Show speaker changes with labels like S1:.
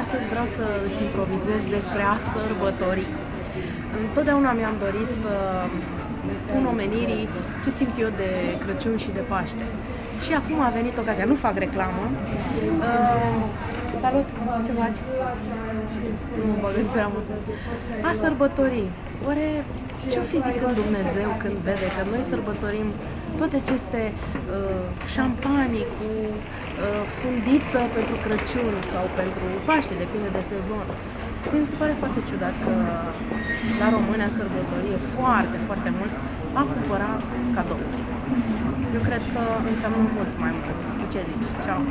S1: Astăzi vreau să îți improvizez despre a sărbători. Întotdeauna mi-am dorit să spun omenirii ce simt eu de Crăciun și de Paște. Și acum a venit ocazia, nu fac reclamă. Uh, salut, ce faci? Nu mă bag în seamă. A sărbători. Oare ce-o fi zicând Dumnezeu când vede că noi sărbătorim toate aceste uh, șampanii cu uh, fundiță pentru Crăciun sau pentru Paște, depinde de sezon. Mi se pare foarte ciudat că la români a sărbătorie foarte, foarte mult a cumpăra cadouri. Eu cred că înseamnă mult mai mult. Ce zici? Ceau!